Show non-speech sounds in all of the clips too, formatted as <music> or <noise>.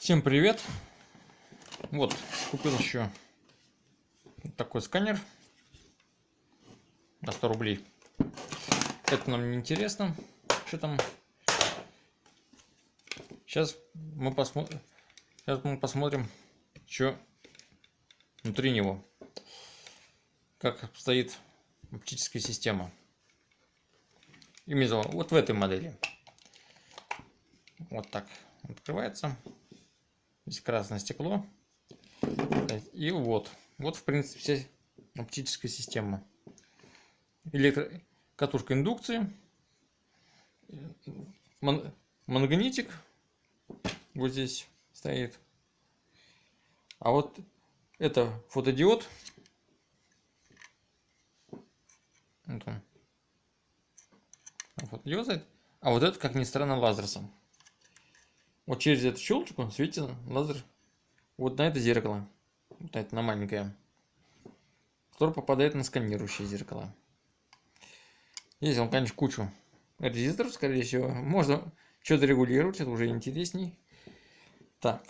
Всем привет! Вот, купил еще такой сканер на 100 рублей. Это нам не интересно, что там. Сейчас мы посмотрим, сейчас мы посмотрим, что внутри него, как стоит оптическая система. Именно вот в этой модели. Вот так открывается. Здесь красное стекло. И вот. Вот, в принципе, вся оптическая система. Электро... Катушка индукции. Ман... Магнитик. Вот здесь стоит. А вот это фотодиод. Вот он. Фотодиод. А вот это, как ни странно, лазерсом. Вот через эту щелочку светит лазер вот на это зеркало. Вот это на маленькое. Которое попадает на сканирующее зеркало. Здесь он, конечно, кучу резисторов, скорее всего. Можно что-то регулировать, это уже интересней. Так.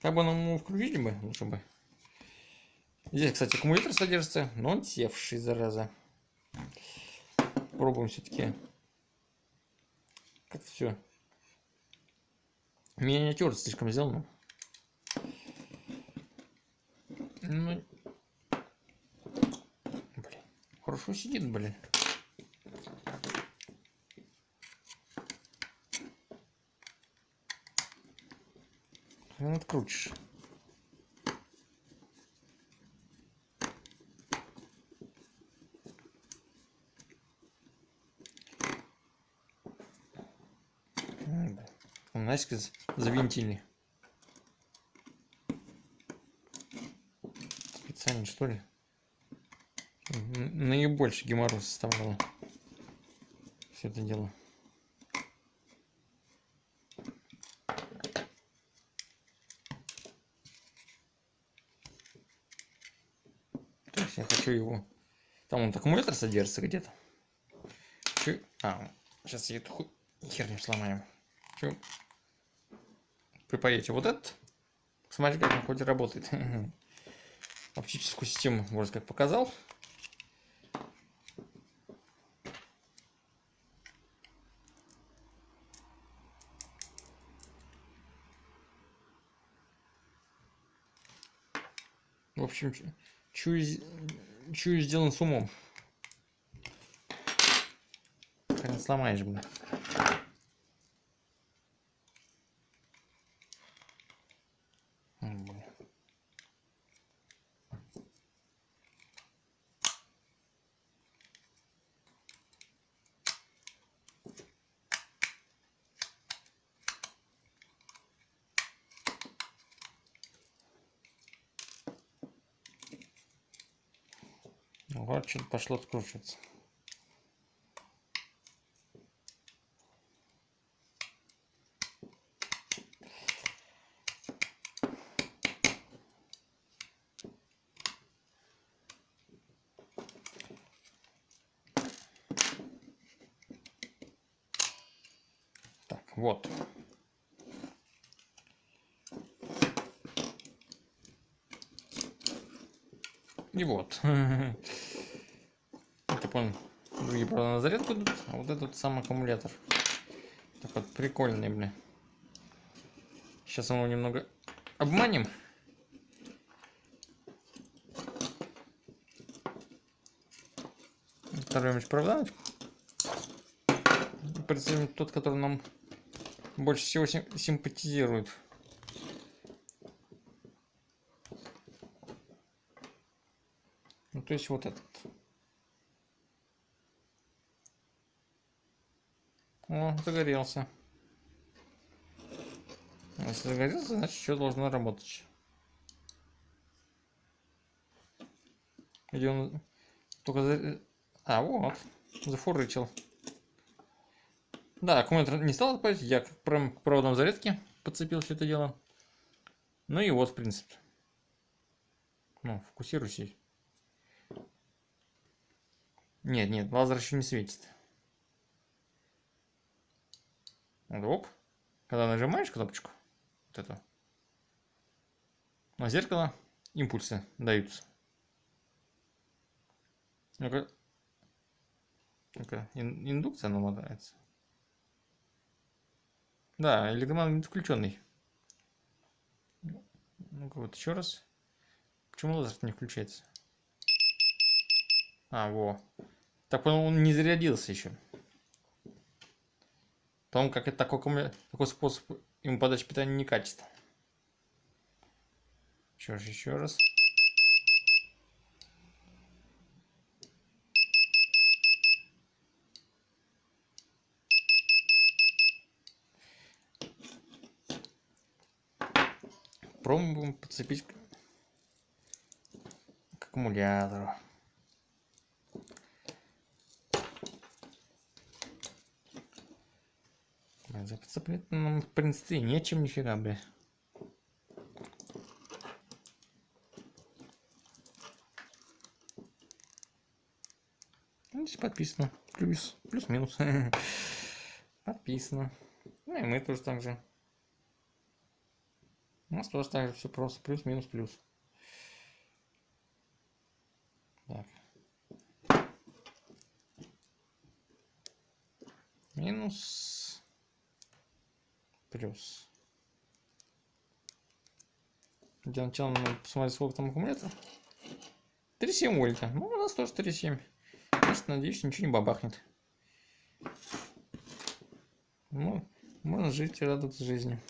Как бы нам его включить бы, лучше бы. Здесь, кстати, аккумулятор содержится, но он севший, зараза. Пробуем все-таки. Как-то все Миниатюра слишком сделано. Ну, блин, хорошо сидит, блин. Хрен открутишь. Наськи завинтили. Специально что ли? Наибольший геморрой составляло все это дело. То есть я хочу его... Там он аккумулятор содержится где-то. А, сейчас я эту херню сломаем. Хочу припаете вот этот. Смотрите, как он хоть работает. <laughs> Оптическую систему, можно как показал. В общем, чую, чую сделан с умом. Сломаешь, блин. Вот что-то пошло откручиваться. Так, вот. И вот. <laughs> Это понял. Другие, правда, на зарядку идут, а вот этот сам аккумулятор. Так вот, прикольный, блин. Сейчас мы его немного обманем. Оторвем провода. Представим тот, который нам больше всего симпатизирует. Ну, то есть вот этот. О, загорелся. Если загорелся, значит все должно работать. Где он только за... А, вот. Зафурычил. Да, аккумулятор не стал отпадать. Я к проводам зарядки подцепил все это дело. Ну и вот, в принципе. Ну, фокусируйся. Нет, нет, лазер еще не светит. Оп. Когда нажимаешь кнопочку, Вот это. На зеркало импульсы даются. Ну-ка. Ну-ка, индукция намотается. Да, электромагнит включенный. Ну-ка, вот еще раз. Почему лазер не включается? А, во. Так он не зарядился еще. Потому как это такой, такой способ ему подачи питания некачественно. Еще раз, еще раз. Пробуем подцепить к аккумулятору. Подцеплять нам, в принципе, нечем нифига, бля. Ну, здесь подписано. Плюс, плюс-минус. <laughs> подписано. Ну и мы тоже так же. У нас тоже так же все просто. Плюс-минус плюс. Так. Минус. Плюс. Для начала надо посмотреть, сколько там аккумулятор. 3,7 вольта. Ну, у нас тоже 3,7. Значит, надеюсь, ничего не бабахнет. Ну, можно жить и радоваться жизни.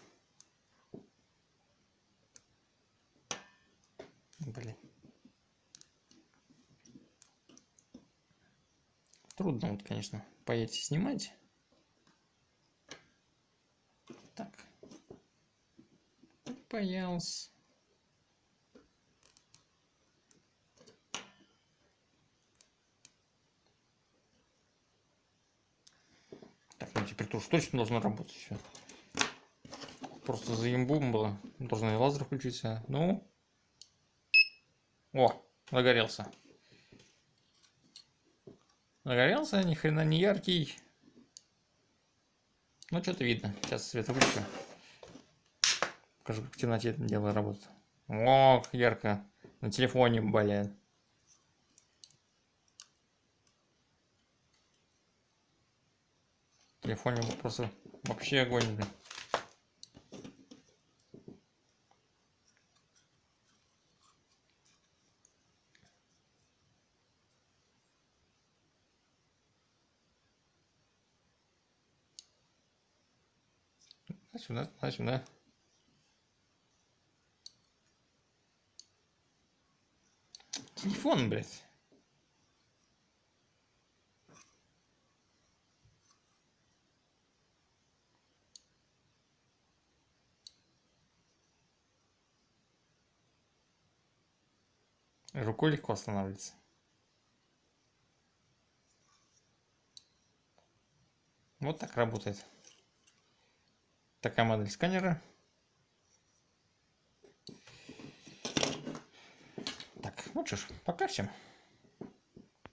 Блин. Трудно вот, конечно, поедете снимать. Так. Боялся. Так, ну теперь тоже точно должно работать все. Просто за имбум было. Должен и лазер включиться. Ну. О, загорелся. Загорелся, ни хрена не яркий. Ну, что-то видно. Сейчас свет выключу. Покажу, как в темноте это дело работает. О, ярко. На телефоне, блин. телефоне просто вообще огонь, блин. Сюда, сюда. Телефон, блядь. Рукой легко останавливается. Вот так работает. Такая модель сканера. Так, ну что ж, пока всем.